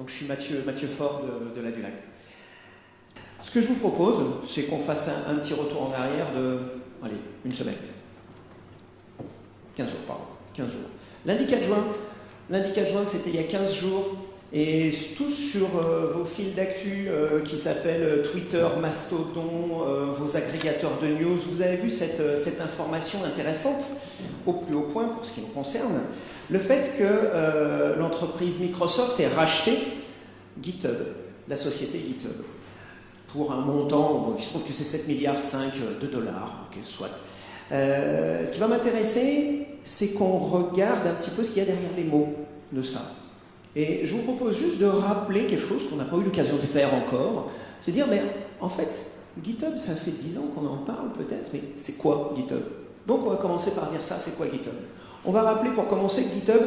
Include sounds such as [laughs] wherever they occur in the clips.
Donc je suis Mathieu, Mathieu Fort de, la Dulac. Ce que je vous propose, c'est qu'on fasse un, petit retour en arrière de, allez, une semaine. 15 jours, pardon. 15 jours. Lundi 4 juin, lundi 4 juin, c'était il y a 15 jours, et tous sur euh, vos fils d'actu euh, qui s'appellent euh, Twitter, Mastodon, vos agrégateurs de news, vous avez vu cette, information intéressante au plus haut point pour ce qui nous concerne. Le fait que l'entreprise Microsoft ait racheté GitHub, la société GitHub, pour un montant, bon, il se trouve que c'est 7 milliards 5 de dollars, ok, soit. ce qui va m'intéresser, c'est qu'on regarde un petit peu ce qu'il y a derrière les mots de ça. Et je vous propose juste de rappeler quelque chose qu'on n'a pas eu l'occasion de faire encore, c'est dire, mais en fait, GitHub, ça fait 10 ans qu'on en parle peut-être, mais c'est quoi GitHub? Donc on va commencer par dire ça, c'est quoi GitHub? On va rappeler pour commencer que GitHub,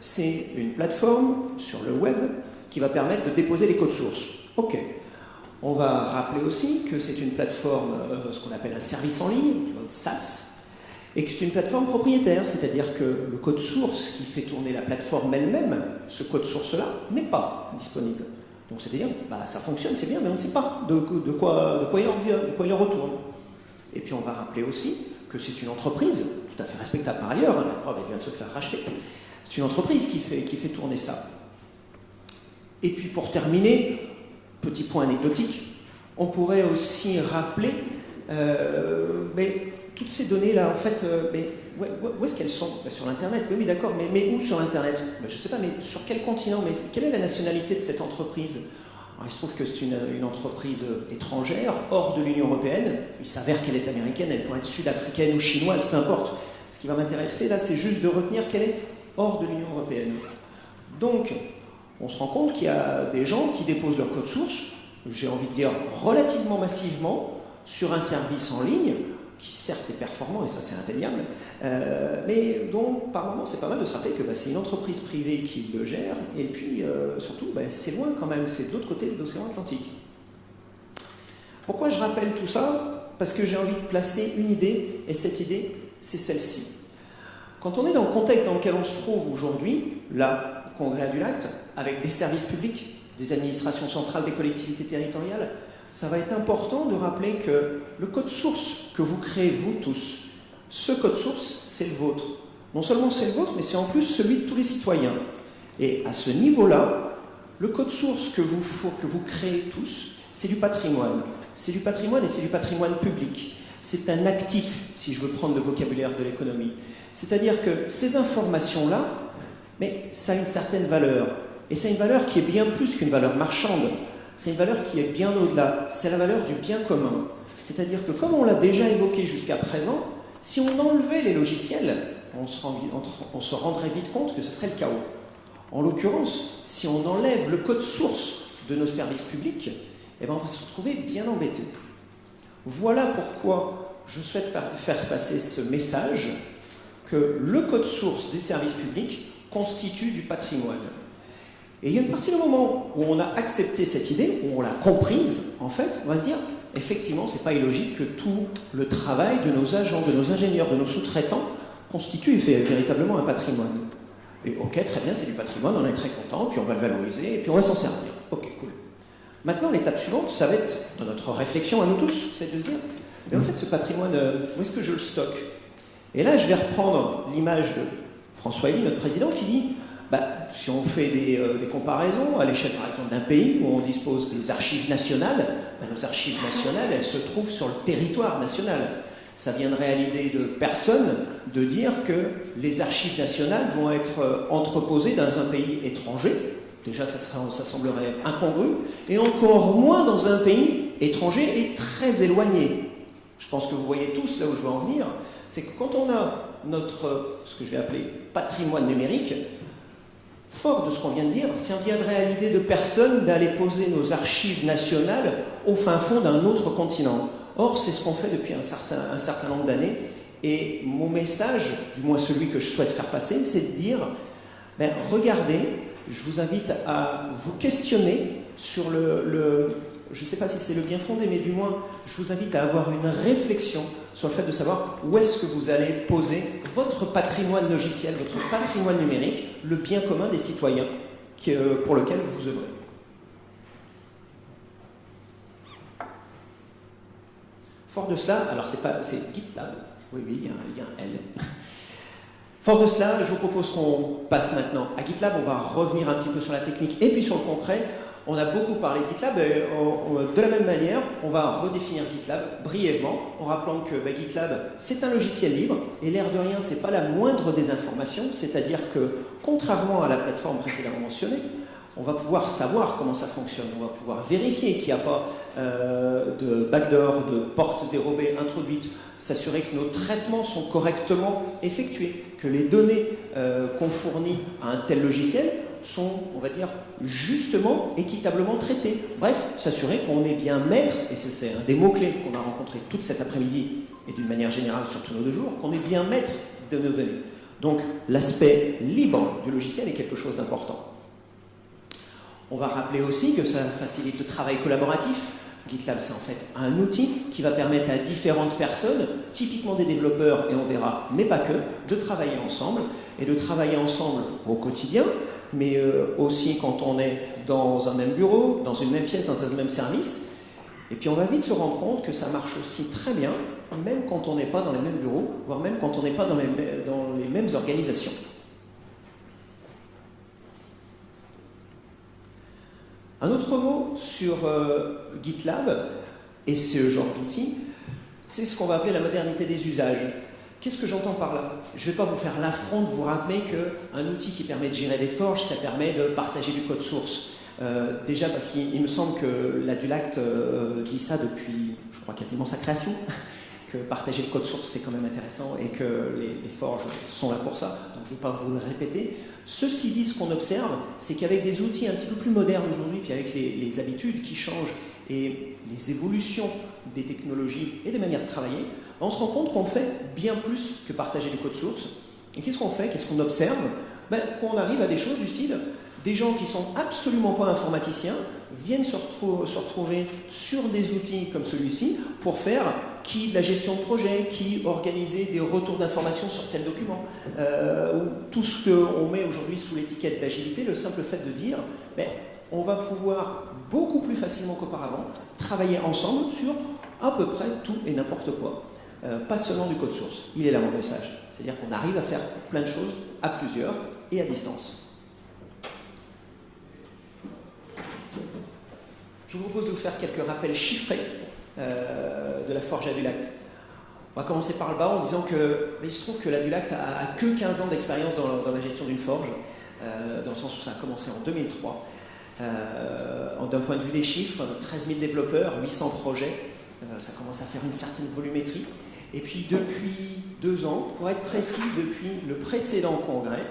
c'est une plateforme sur le web qui va permettre de déposer les codes sources. Ok. On va rappeler aussi que c'est une plateforme, euh, ce qu'on appelle un service en ligne, un SaaS, et que c'est une plateforme propriétaire, c'est-à-dire que le code source qui fait tourner la plateforme elle-même, ce code source-là, n'est pas disponible. Donc c'est-à-dire, bah, ça fonctionne, c'est bien, mais on ne sait pas de, quoi, de, quoi, il en vient, de quoi il en retourne. Et puis on va rappeler aussi que c'est une entreprise, tout à fait respectable par ailleurs, la preuve elle vient de se faire racheter, c'est une entreprise qui fait, qui fait tourner ça. Et puis pour terminer, petit point anecdotique, on pourrait aussi rappeler euh, mais toutes ces données-là, en fait, euh, mais où est-ce qu'elles sont Sur l'Internet, oui, oui, d'accord, mais, où sur l'Internet? Bah, Je ne sais pas, mais sur quel continent? Mais quelle est la nationalité de cette entreprise? Il se trouve que c'est une, entreprise euh, étrangère, hors de l'Union Européenne. Il s'avère qu'elle est américaine, elle pourrait être sud-africaine ou chinoise, peu importe. Ce qui va m'intéresser là, c'est juste de retenir qu'elle est hors de l'Union Européenne. Donc, on se rend compte qu'il y a des gens qui déposent leur code source, j'ai envie de dire relativement massivement, sur un service en ligne, qui certes est performant, et ça c'est indéniable, euh, mais dont par moment c'est pas mal de se rappeler que bah, c'est une entreprise privée qui le gère, et puis euh, surtout bah, c'est loin quand même, c'est de l'autre côté de l'océan Atlantique. Pourquoi je rappelle tout ça? Parce que j'ai envie de placer une idée, et cette idée c'est celle-ci. Quand on est dans le contexte dans lequel on se trouve aujourd'hui, là, au Congrès du Lac, avec des services publics, des administrations centrales, des collectivités territoriales, ça va être important de rappeler que le code source que vous créez, vous tous, ce code source, c'est le vôtre. Non seulement c'est le vôtre, mais c'est en plus celui de tous les citoyens. Et à ce niveau-là, le code source que vous, que vous créez tous, c'est du patrimoine. C'est du patrimoine et c'est du patrimoine public. C'est un actif, si je veux prendre le vocabulaire de l'économie. C'est-à-dire que ces informations-là, mais ça a une certaine valeur. Et c'est une valeur qui est bien plus qu'une valeur marchande c'est une valeur qui est bien au-delà. C'est la valeur du bien commun. C'est-à-dire que, comme on l'a déjà évoqué jusqu'à présent, si on enlevait les logiciels, on se, rendrait vite compte que ce serait le chaos. En l'occurrence, si on enlève le code source de nos services publics, eh ben, on va se retrouver bien embêté. Voilà pourquoi je souhaite faire passer ce message que le code source des services publics constitue du patrimoine. Et il y a une partie du moment où on a accepté cette idée, où on l'a comprise, en fait, on va se dire, effectivement, c'est pas illogique que tout le travail de nos agents, de nos ingénieurs, de nos sous-traitants constitue fait véritablement un patrimoine. Et ok, très bien, c'est du patrimoine, on est très content, puis on va le valoriser, et puis on va s'en servir. Ok, cool. Maintenant, l'étape suivante, ça va être, dans notre réflexion à nous tous, c'est de se dire, mais en fait, ce patrimoine, euh, où est-ce que je le stocke? Et là, je vais reprendre l'image de François Elie, notre président, qui dit, bah, si on fait euh, des, comparaisons à l'échelle par exemple d'un pays où on dispose des archives nationales, bah, nos archives nationales, elles se trouvent sur le territoire national. Ça viendrait à l'idée de personne de dire que les archives nationales vont être euh, entreposées dans un pays étranger. Déjà, ça semblerait incongru. Et encore moins dans un pays étranger et très éloigné. Je pense que vous voyez tous là où je veux en venir. C'est que quand on a notre, ce que je vais appeler patrimoine numérique, Fort de ce qu'on vient de dire, ça viendrait à l'idée de personne d'aller poser nos archives nationales au fin fond d'un autre continent. Or, c'est ce qu'on fait depuis un certain, nombre d'années. Et mon message, du moins celui que je souhaite faire passer, c'est de dire, ben, regardez, je vous invite à vous questionner sur le je ne sais pas si c'est le bien fondé, mais du moins, je vous invite à avoir une réflexion sur le fait de savoir où est-ce que vous allez poser votre patrimoine logiciel, votre patrimoine numérique, le bien commun des citoyens. pour lequel vous œuvrez. Fort de cela, alors c'est GitLab, oui oui, il y a un lien L. [laughs] Fort de cela, je vous propose qu'on passe maintenant à GitLab, on va revenir un petit peu sur la technique et puis sur le concret. On a beaucoup parlé de GitLab, et de la même manière, on va redéfinir GitLab brièvement en rappelant que bah, GitLab, c'est un logiciel libre et l'air de rien, c'est pas la moindre des informations, c'est-à-dire que contrairement à la plateforme précédemment mentionnée, on va pouvoir savoir comment ça fonctionne, on va pouvoir vérifier qu'il n'y a pas euh, de backdoor, de porte dérobée introduite, s'assurer que nos traitements sont correctement effectués, que les données euh, qu'on fournit à un tel logiciel sont, on va dire, justement, équitablement traités. Bref, s'assurer qu'on est bien maître, et c'est un des mots-clés qu'on a rencontré toute cet après-midi, et d'une manière générale sur tous nos deux jours, qu'on est bien maître de nos données. Donc l'aspect libre du logiciel est quelque chose d'important. On va rappeler aussi que ça facilite le travail collaboratif. GitLab, c'est en fait un outil qui va permettre à différentes personnes, typiquement des développeurs, et on verra, mais pas que, de travailler ensemble, et de travailler ensemble au quotidien, mais euh, aussi quand on est dans un même bureau, dans une même pièce, dans un même service. Et puis on va vite se rendre compte que ça marche aussi très bien, même quand on n'est pas dans les mêmes bureaux, voire même quand on n'est pas dans les, mêmes organisations. Un autre mot sur euh, GitLab et ce genre d'outil, c'est ce qu'on va appeler la modernité des usages. Qu'est-ce que j'entends par là? Je ne vais pas vous faire l'affront de vous rappeler qu'un outil qui permet de gérer des forges, ça permet de partager du code source. Euh, déjà parce qu'il me semble que l'Adulact euh, dit ça depuis, je crois, quasiment sa création, [laughs] que partager le code source c'est quand même intéressant et que les, forges sont là pour ça, donc je ne vais pas vous le répéter. Ceci dit, ce qu'on observe, c'est qu'avec des outils un petit peu plus modernes aujourd'hui, puis avec les, les habitudes qui changent et les évolutions des technologies et des manières de travailler, on se rend compte qu'on fait bien plus que partager les codes sources. Et qu'est-ce qu'on fait? Qu'est-ce qu'on observe? Ben, Qu'on arrive à des choses du style, des gens qui sont absolument pas informaticiens viennent se, retrouver sur des outils comme celui-ci pour faire qui de la gestion de projet, qui organiser des retours d'informations sur tel document, euh, ou tout ce qu'on met aujourd'hui sous l'étiquette d'agilité, le simple fait de dire, ben, on va pouvoir beaucoup plus facilement qu'auparavant travailler ensemble sur à peu près tout et n'importe quoi. Euh, pas seulement du code source. Il est là mon message. C'est-à-dire qu'on arrive à faire plein de choses à plusieurs et à distance. Je vous propose de vous faire quelques rappels chiffrés euh, de la forge Adulact. On va commencer par le bas en disant que il se trouve que l'Adulact a, a, que 15 ans d'expérience dans, la gestion d'une forge, euh, dans le sens où ça a commencé en 2003. D'un point de vue des chiffres, 13 000 développeurs, 800 projets, ça commence à faire une certaine volumétrie. Et puis depuis deux ans, pour être précis, depuis le précédent congrès,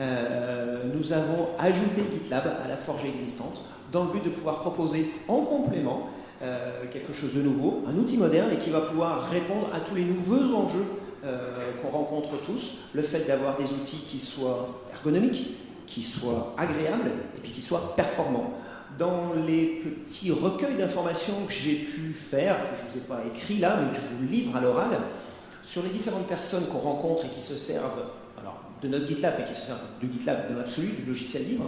euh, nous avons ajouté GitLab à la forge existante dans le but de pouvoir proposer en complément euh, quelque chose de nouveau, un outil moderne et qui va pouvoir répondre à tous les nouveaux enjeux euh, qu'on rencontre tous, le fait d'avoir des outils qui soient ergonomiques, qui soient agréables et puis qui soient performants dans les petits recueils d'informations que j'ai pu faire, que je ne vous ai pas écrit là, mais que je vous livre à l'oral, sur les différentes personnes qu'on rencontre et qui se servent alors, de notre GitLab et qui se servent du GitLab dans l'absolu, du logiciel libre,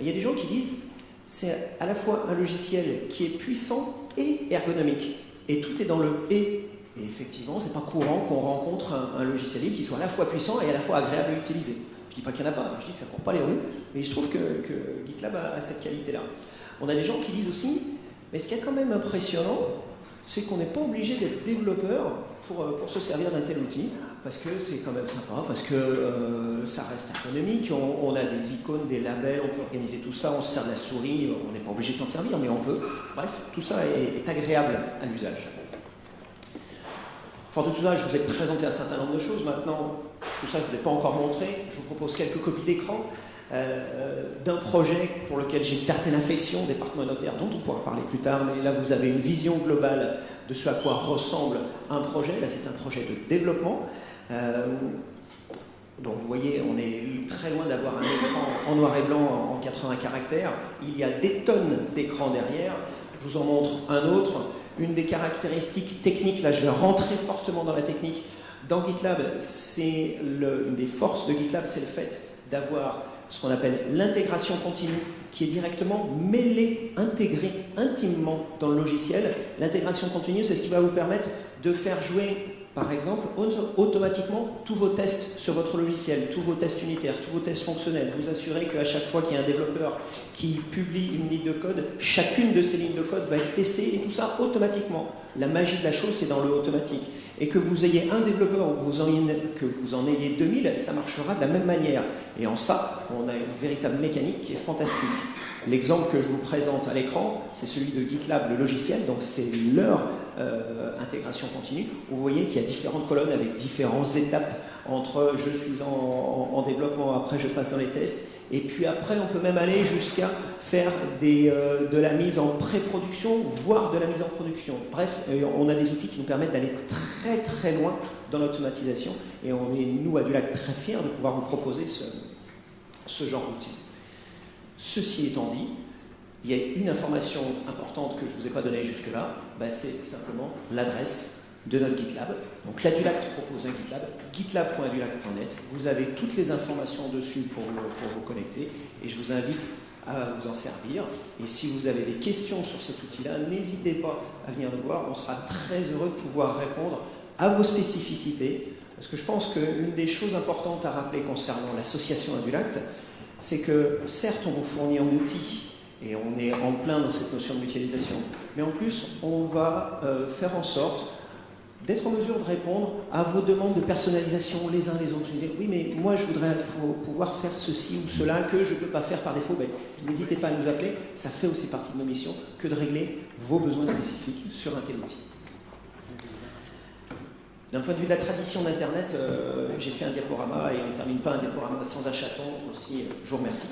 il y a des gens qui disent c'est à la fois un logiciel qui est puissant et ergonomique. Et tout est dans le et. Et effectivement, c'est pas courant qu'on rencontre un, logiciel libre qui soit à la fois puissant et à la fois agréable à utiliser. Je dis pas qu'il n'y en a pas, je dis que ça ne court pas les rues, mais il se trouve que, GitLab a cette qualité-là. On a des gens qui disent aussi, mais ce qui est quand même impressionnant, c'est qu'on n'est pas obligé d'être développeur pour, euh, se servir d'un tel outil, parce que c'est quand même sympa, parce que euh, ça reste économique, on, a des icônes, des labels, on peut organiser tout ça, on se sert de la souris, on n'est pas obligé de s'en servir, mais on peut. Bref, tout ça est, agréable à l'usage. Fort de tout ça, je vous ai présenté un certain nombre de choses. Maintenant, tout ça, je ne vous l'ai pas encore montré. Je vous propose quelques copies d'écran. Euh, d'un projet pour lequel j'ai une certaine affection, département notaire, dont on pourra parler plus tard, mais là vous avez une vision globale de ce à quoi ressemble un projet. Là c'est un projet de développement. Euh, donc vous voyez, on est très loin d'avoir un écran en noir et blanc en 80 caractères. Il y a des tonnes d'écrans derrière. Je vous en montre un autre. Une des caractéristiques techniques, là je vais rentrer fortement dans la technique. Dans GitLab, c'est une des forces de GitLab, c'est le fait d'avoir ce qu'on appelle l'intégration continue, qui est directement mêlée, intégrée intimement dans le logiciel. L'intégration continue, c'est ce qui va vous permettre de faire jouer par exemple, automatiquement tous vos tests sur votre logiciel, tous vos tests unitaires, tous vos tests fonctionnels. Vous assurez qu'à chaque fois qu'il y a un développeur qui publie une ligne de code, chacune de ces lignes de code va être testée et tout ça automatiquement. La magie de la chose, c'est dans le automatique. Et que vous ayez un développeur ou que vous en ayez 2000, ça marchera de la même manière. Et en ça, on a une véritable mécanique qui est fantastique. L'exemple que je vous présente à l'écran, c'est celui de GitLab, le logiciel, donc c'est leur euh, intégration continue. Vous voyez qu'il y a différentes colonnes avec différentes étapes entre je suis en, développement, après je passe dans les tests, et puis après on peut même aller jusqu'à faire euh, de la mise en pré-production, voire de la mise en production. Bref, euh, on a des outils qui nous permettent d'aller très très loin dans l'automatisation, et on est, nous, à Dulac, très fiers de pouvoir vous proposer ce, ce genre d'outils. Ceci étant dit, il y a une information importante que je ne vous ai pas donnée jusque-là, bah, c'est simplement l'adresse de notre GitLab. Donc l'Adulac propose un GitLab, gitlab.adulac.net. Vous avez toutes les informations dessus pour, pour vous connecter et je vous invite à vous en servir. Et si vous avez des questions sur cet outil-là, n'hésitez pas à venir nous voir. On sera très heureux de pouvoir répondre à vos spécificités. Parce que je pense qu'une des choses importantes à rappeler concernant l'association Adulac, c'est que certes, on vous fournit un outil et on est en plein dans cette notion de mutualisation, mais en plus, on va euh, faire en sorte d'être en mesure de répondre à vos demandes de personnalisation les uns les autres. Vous dire, oui, mais moi, je voudrais pouvoir faire ceci ou cela que je ne peux pas faire par défaut. Ben, n'hésitez pas à nous appeler. Ça fait aussi partie de nos missions que de régler vos besoins spécifiques sur un tel outil. D'un point de vue de la tradition d'Internet, euh, j'ai fait un diaporama et on ne termine pas un diaporama sans un chaton aussi. Je vous remercie.